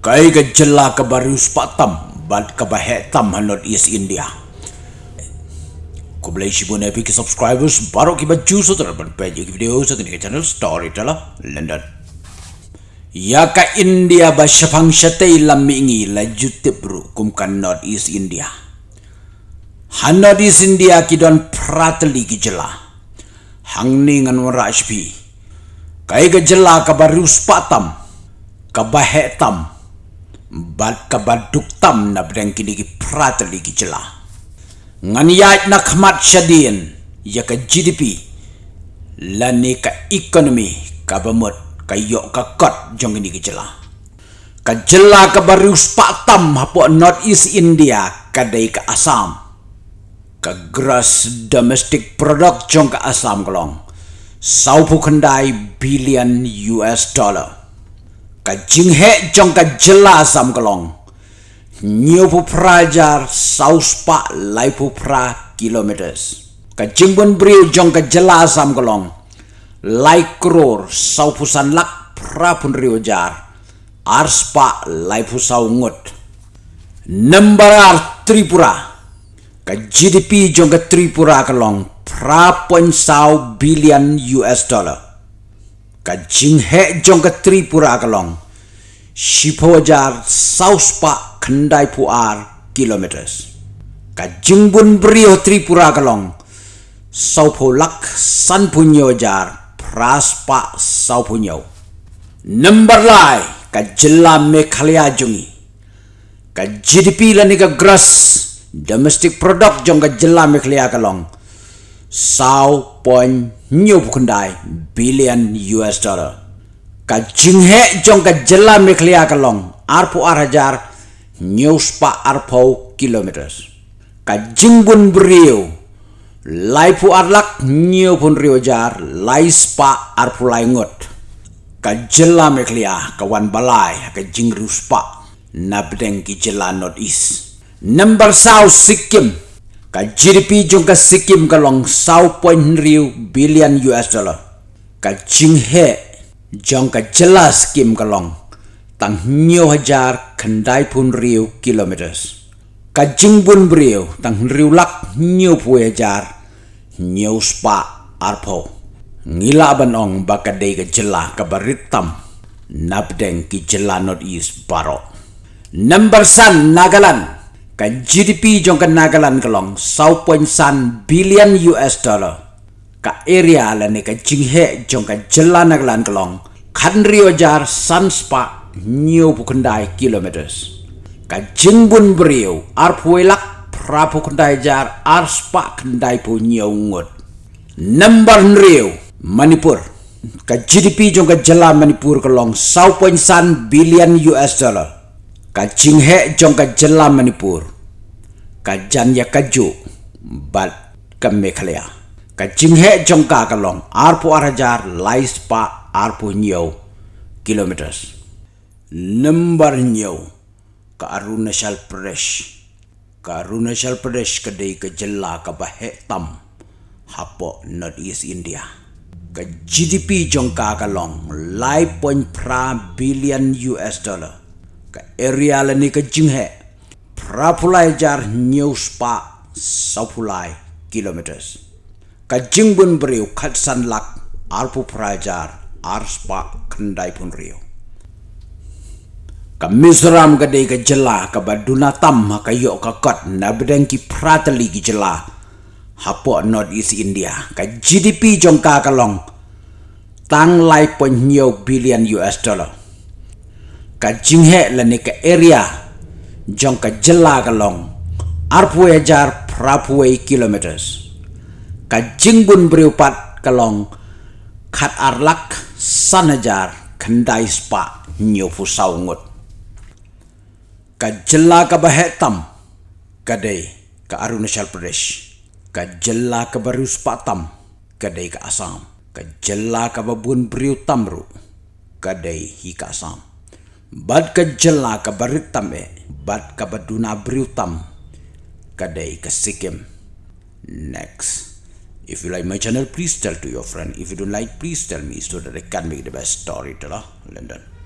Kai ka jela ka baru spatam bad ka bahetam hanot East India. Ko boleh shibu na ki subscribers baru ki baju so terban page ki video sa kini channel Storyteller London. Ya ka India ba syafang syate lamingi la jutte bro kum kan North East India. Hanot East India ki don pratli ki jela. Hang ni ngan warashpi. Kai ka jela ka baru spatam ka bahetam bad ka tam na bdeng kini ki prata li ki jela. Ngan yaj na khmat shadien ya ka GDP la ni ka economy ka bamut ka yo ka kot jong kini ki jela. Ka jela ka baru spa tam hapo north east india ka dai ka assam. Ka gross domestic product jong ka assam kolong. Sau khandai billion US dollar ka jinghe jong ka jela sam kalong nyo pu prajar saus pa lai pu pra kilometers. Ka jingbon brio jong ka jela sam kalong lai kror sau pu san lak pra pun rio jar ars pa lai pu sau ngut number ar tripura. Ka gdp jong ka tripura kalong pra pon sau billion us dollar ka jinghe jong ka tripura kalong shipojar south pa khandai pu ar kilometers. Ka jingbun brio tripura kalong saupo lak san punyo jar pras pa sau punyo number lai ka jilla mekhalaya jungi. Ka gdp la ka gross domestic product jong ka jilla mekhalaya kalong sau point nhiều phukundai billion US dollar. Ka jinghe jong ka jela meklia kalong arpo arhajar nhiều spa arpo kilometers. Ka jingbun brio laipu arlak nhiều pun rio jar lai spa arpo laingot. Ka jela meklia ka wan balai ka jingru spa na bedeng ki jela north east. Number south Sikkim ka GDP jong ka Sikkim ka long sau point riu billion US dollar. Ka jinghe jong ka jelas Sikkim ka long. Tang nyo hajar kandai pun riu kilometers. Ka jingbun brio tang riu lak nyo pu hajar nyo spa arpo. Ngila ban ong baka ka jela ka baritam nabdeng ki jela not east baro number san nagaland ka GDP jong ka Nagaland kalong 1.1 billion US dollar. Ka area la ne ka jinghe jong ka jela Nagaland kalong kan rio jar sanspa new pukundai kilometers. Ka jingbun brio ar puelak pra pukundai jar ar spa kendai pu new ngut. Number rio Manipur. Ka GDP jong ka jela Manipur kalong 1.1 billion US dollar ka jinghe jong ka jela manipur. Ka jan ya ka ju bat ka mekhalaya ka jinghe jong ka kalong. Arpo arajar lai spa arpo nyo kilometers. Number nyo ka arunachal pradesh. Ka arunachal pradesh ka dei ka jela ka bahe tam hapo north east india. Ka gdp jong ka kalong. Lai point pra billion us dollar ka area la ni ka jinghe prapulai jar new spa sapulai kilometers. Ka jingbun brio khat san lak arpu prajar ar spa khandai pun rio ka mizoram ga dei ka jela ka baduna tam ka yo ka kot na bedeng ki pratali ki jela. Hapo north east india. Ka gdp jong ka kalong tang lai pon billion us dollar ka jinghe la ne ka area. Jong ka jela ka long. Arpue jar prapue kilometers. Ka jingbun briupat ka long. Khat arlak sanajar khandai spa nyo fu saungut ka jela ka bahetam ka ka arunachal pradesh. Ka jela ka baru spa tam ka dei ka asam ka jela ka babun briu tamru ka dei hi ka asam bad ka jela ka baritam e bad ka baduna briutam kadai ka sikim. Next. If you like my channel please tell to your friend. If you don't like please tell me so that i can make the best storyteller london